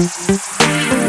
Música